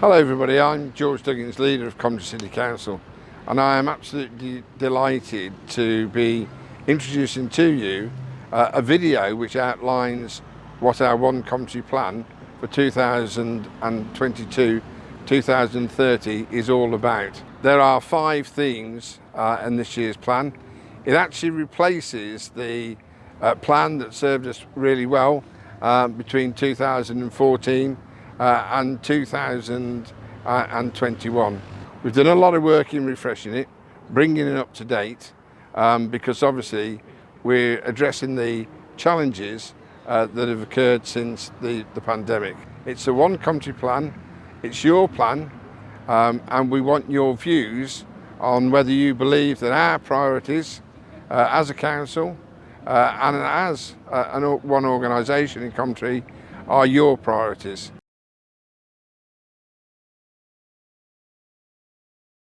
Hello everybody, I'm George Duggins, leader of Coventry City Council and I am absolutely delighted to be introducing to you uh, a video which outlines what our One Coventry plan for 2022-2030 is all about. There are five themes uh, in this year's plan. It actually replaces the uh, plan that served us really well um, between 2014 uh, and 2021. We've done a lot of work in refreshing it, bringing it up to date, um, because obviously we're addressing the challenges uh, that have occurred since the, the pandemic. It's a one Coventry plan, it's your plan, um, and we want your views on whether you believe that our priorities uh, as a council uh, and as uh, an, one organisation in Coventry are your priorities.